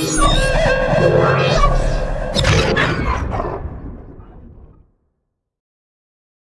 Oh,